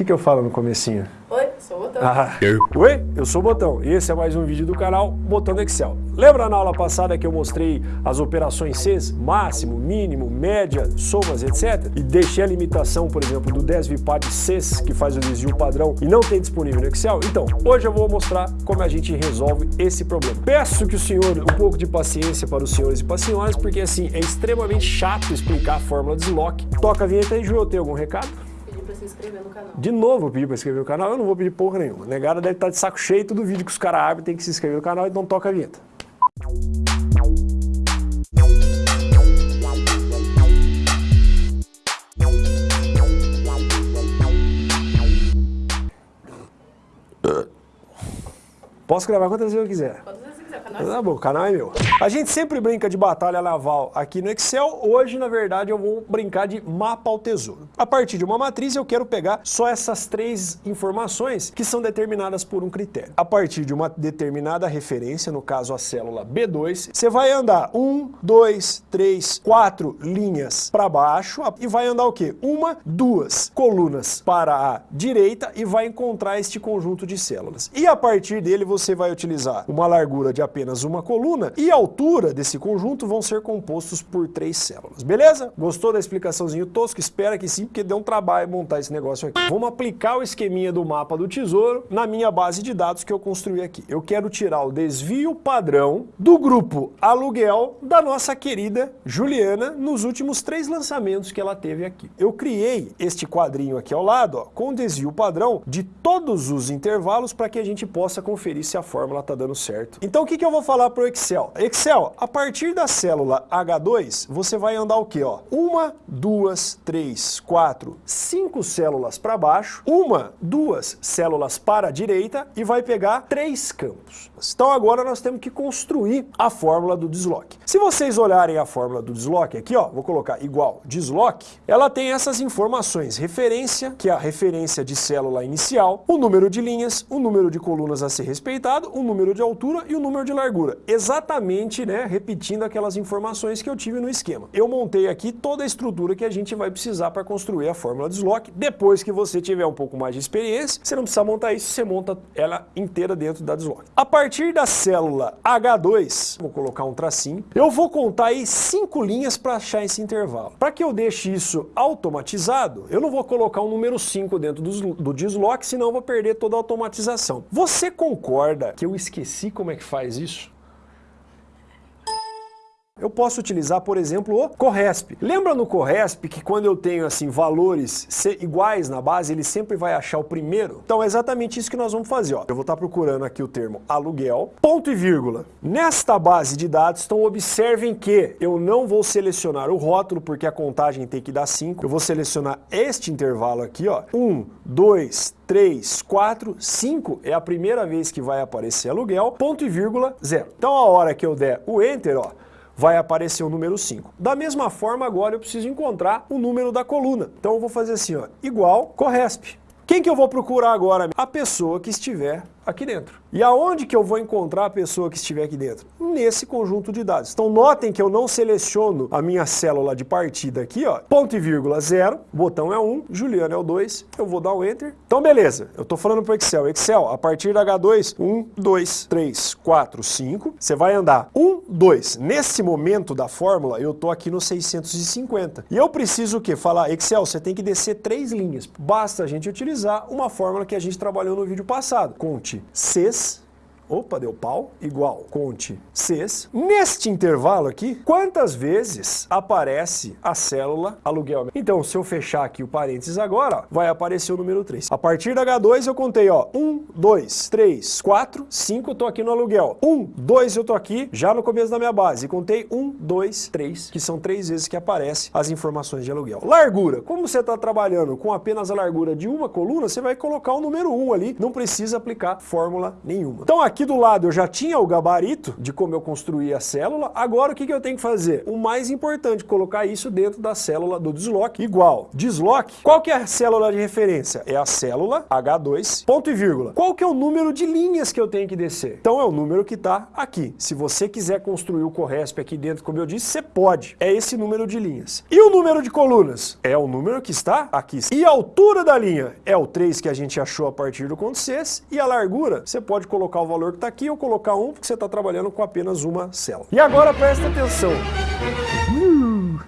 que, que eu falo no comecinho? Oi, sou o Botão. Ah, oi, eu sou o Botão e esse é mais um vídeo do canal Botão do Excel. Lembra na aula passada que eu mostrei as operações Cs, máximo, mínimo, média, somas, etc? E deixei a limitação, por exemplo, do desvipad Cs, que faz o desvio padrão e não tem disponível no Excel? Então, hoje eu vou mostrar como a gente resolve esse problema. Peço que o senhor, um pouco de paciência para os senhores e para as senhoras, porque assim, é extremamente chato explicar a fórmula de Slock. Toca a vinheta aí, Ju, tem algum recado? Se inscrever no canal. De novo eu pedi pra inscrever no canal, eu não vou pedir porra nenhuma. Negada deve estar de saco cheio, todo vídeo que os caras abrem tem que se inscrever no canal, então toca a vinheta. Posso gravar quantas vezes eu quiser. Quantas Tá bom, o canal é meu. A gente sempre brinca de batalha naval aqui no Excel. Hoje, na verdade, eu vou brincar de mapa ao tesouro. A partir de uma matriz, eu quero pegar só essas três informações que são determinadas por um critério. A partir de uma determinada referência, no caso a célula B2, você vai andar um, dois, três, quatro linhas para baixo e vai andar o quê? Uma, duas colunas para a direita e vai encontrar este conjunto de células. E a partir dele, você vai utilizar uma largura de apenas uma coluna e a altura desse conjunto vão ser compostos por três células, beleza? Gostou da explicaçãozinho tosco? Espera que sim, porque deu um trabalho montar esse negócio aqui. Vamos aplicar o esqueminha do mapa do tesouro na minha base de dados que eu construí aqui. Eu quero tirar o desvio padrão do grupo aluguel da nossa querida Juliana nos últimos três lançamentos que ela teve aqui. Eu criei este quadrinho aqui ao lado ó, com desvio padrão de todos os intervalos para que a gente possa conferir se a fórmula está dando certo. Então o que, que eu vou falar para o Excel? Excel, a partir da célula H2, você vai andar o que? Uma, duas, três, quatro, cinco células para baixo, uma, duas células para a direita e vai pegar três campos. Então agora nós temos que construir a fórmula do desloque. Se vocês olharem a fórmula do desloque aqui, ó, vou colocar igual desloque, ela tem essas informações, referência, que é a referência de célula inicial, o número de linhas, o número de colunas a ser respeitado, o número de altura e o número de largura. Exatamente, né, repetindo aquelas informações que eu tive no esquema. Eu montei aqui toda a estrutura que a gente vai precisar para construir a fórmula desloque. Depois que você tiver um pouco mais de experiência, você não precisa montar isso, você monta ela inteira dentro da desloque. A partir da célula H2, vou colocar um tracinho, eu vou contar aí cinco linhas para achar esse intervalo. Para que eu deixe isso automatizado, eu não vou colocar um número 5 dentro do, do desloque, senão eu vou perder toda a automatização. Você concorda que eu esqueci como é que faz isso? Eu posso utilizar, por exemplo, o Corresp. Lembra no Corresp que quando eu tenho assim valores iguais na base, ele sempre vai achar o primeiro? Então é exatamente isso que nós vamos fazer. Ó. Eu vou estar procurando aqui o termo aluguel, ponto e vírgula. Nesta base de dados, então observem que eu não vou selecionar o rótulo, porque a contagem tem que dar 5. Eu vou selecionar este intervalo aqui, ó. 1, 2, 3, 4, 5 é a primeira vez que vai aparecer aluguel, ponto e vírgula, zero. Então a hora que eu der o Enter, ó, vai aparecer o número 5. Da mesma forma, agora eu preciso encontrar o número da coluna. Então eu vou fazer assim, ó, igual Corresp. Quem que eu vou procurar agora? A pessoa que estiver aqui dentro. E aonde que eu vou encontrar a pessoa que estiver aqui dentro? Nesse conjunto de dados. Então notem que eu não seleciono a minha célula de partida aqui, ó, ponto e vírgula zero, botão é 1, um, Juliano é o 2, eu vou dar o Enter. Então beleza, eu estou falando para o Excel. Excel, a partir da H2, 1, 2, 3, 4, 5, você vai andar 1, 2. Nesse momento da fórmula, eu estou aqui no 650. E eu preciso o quê? Falar, Excel, você tem que descer três linhas. Basta a gente utilizar uma fórmula que a gente trabalhou no vídeo passado. Conte Cs, opa, deu pau, igual, conte Cs. Neste intervalo aqui, quantas vezes aparece a célula aluguel? Então, se eu fechar aqui o parênteses agora, ó, vai aparecer o número 3. A partir da H2 eu contei, ó, 1, 2, 3, 4, 5, eu tô aqui no aluguel. 1, 2, eu tô aqui já no começo da minha base. Contei 1, 2, 3, que são três vezes que aparece as informações de aluguel. Largura. Como você está trabalhando com apenas a largura de uma coluna, você vai colocar o número 1 ali, não precisa aplicar fórmula nenhuma. Então aqui Aqui do lado eu já tinha o gabarito de como eu construí a célula, agora o que, que eu tenho que fazer? O mais importante, colocar isso dentro da célula do desloque, igual. Desloque, qual que é a célula de referência? É a célula H2, ponto e vírgula. Qual que é o número de linhas que eu tenho que descer? Então é o número que está aqui. Se você quiser construir o Corresp aqui dentro, como eu disse, você pode. É esse número de linhas. E o número de colunas? É o número que está aqui. E a altura da linha? É o 3 que a gente achou a partir do conto 6. E a largura? Você pode colocar o valor que está aqui ou colocar um, porque você está trabalhando com apenas uma célula. E agora presta atenção.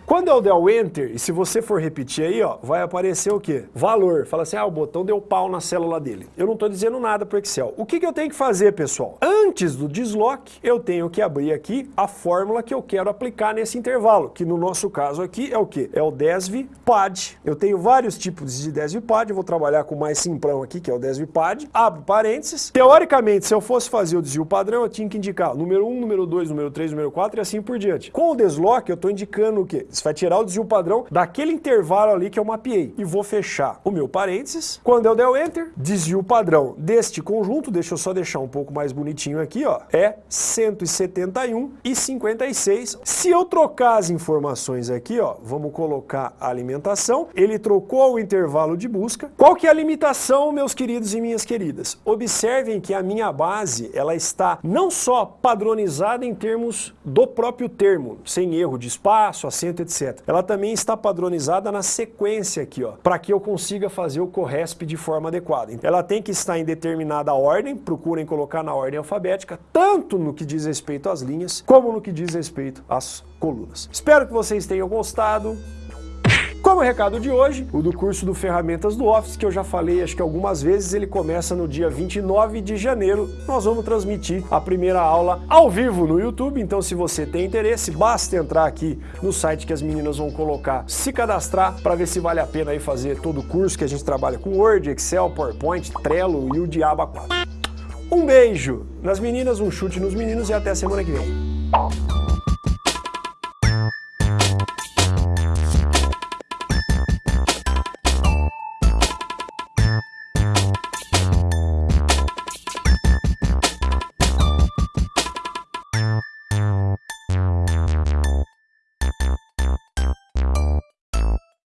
Quando eu der o Enter, e se você for repetir aí, ó, vai aparecer o quê? Valor. Fala assim, ah, o botão deu pau na célula dele. Eu não estou dizendo nada para o Excel. O que, que eu tenho que fazer, pessoal? Antes do desloque, eu tenho que abrir aqui a fórmula que eu quero aplicar nesse intervalo, que no nosso caso aqui é o quê? É o DESV-PAD. Eu tenho vários tipos de DESV-PAD, eu vou trabalhar com o mais simplão aqui, que é o DESV-PAD. Abro parênteses. Teoricamente, se eu fosse fazer o desvio padrão, eu tinha que indicar número 1, número 2, número 3, número 4 e assim por diante. Com o desloque, eu estou indicando o quê? Você vai tirar o desvio padrão daquele intervalo ali que eu mapeei. E vou fechar o meu parênteses. Quando eu der o Enter, desvio padrão deste conjunto, deixa eu só deixar um pouco mais bonitinho aqui, ó, é 171 e 56. Se eu trocar as informações aqui, ó, vamos colocar a alimentação, ele trocou o intervalo de busca. Qual que é a limitação, meus queridos e minhas queridas? Observem que a minha base, ela está não só padronizada em termos do próprio termo, sem erro de espaço, acento, etc. Ela também está padronizada na sequência aqui, ó, para que eu consiga fazer o CORRESP de forma adequada. Ela tem que estar em determinada ordem, procurem colocar na ordem alfabética, tanto no que diz respeito às linhas, como no que diz respeito às colunas. Espero que vocês tenham gostado. Como recado de hoje, o do curso do Ferramentas do Office, que eu já falei acho que algumas vezes, ele começa no dia 29 de janeiro. Nós vamos transmitir a primeira aula ao vivo no YouTube, então se você tem interesse, basta entrar aqui no site que as meninas vão colocar, se cadastrar para ver se vale a pena aí fazer todo o curso que a gente trabalha com Word, Excel, PowerPoint, Trello e o Diaba 4. Um beijo nas meninas, um chute nos meninos e até semana que vem.